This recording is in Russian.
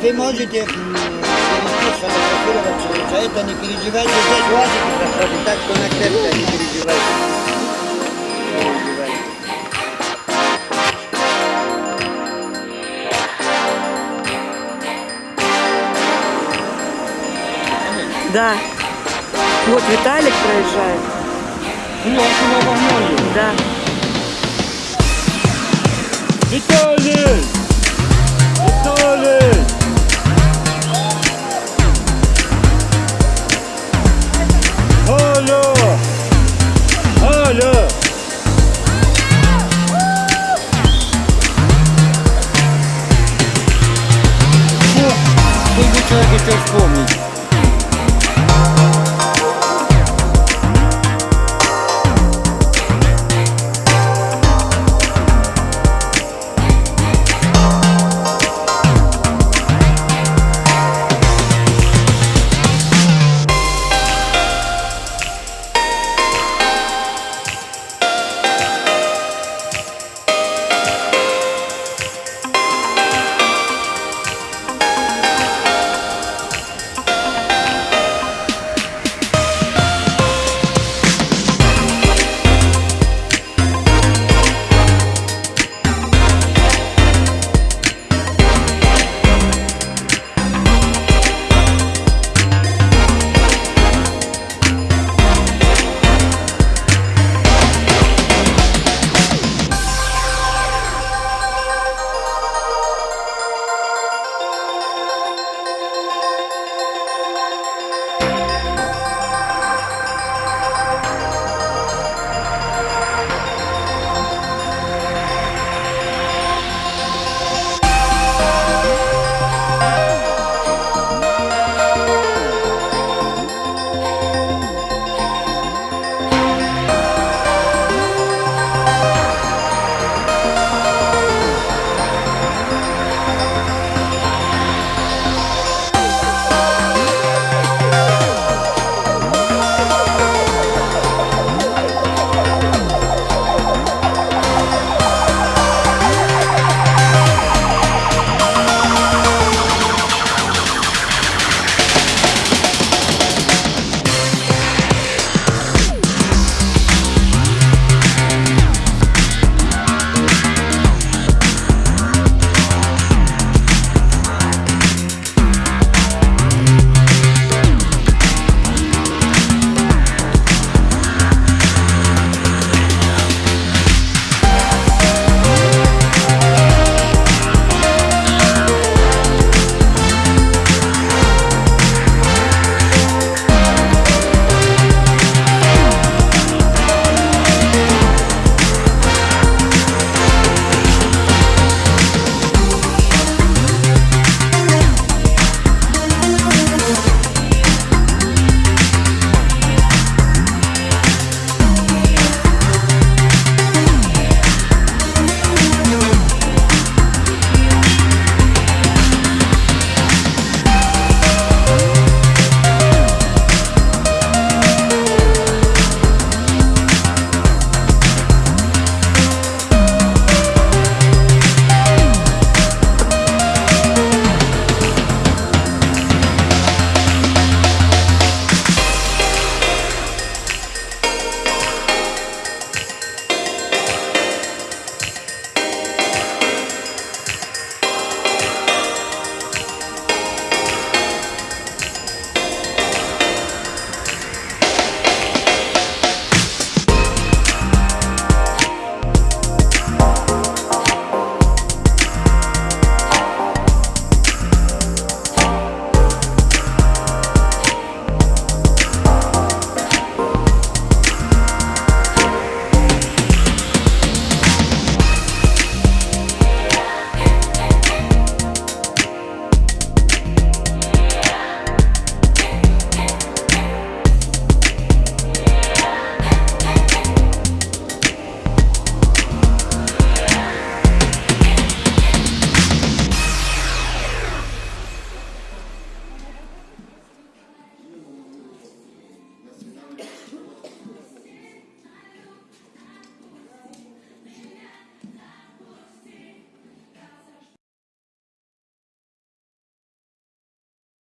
Вы можете сфотографироваться. За это не переживайте. Здесь УАЗики проходят, так что на крепко не переживайте. Да. Вот Виталик проезжает. Ну, а? Да. Виталий! Facebook.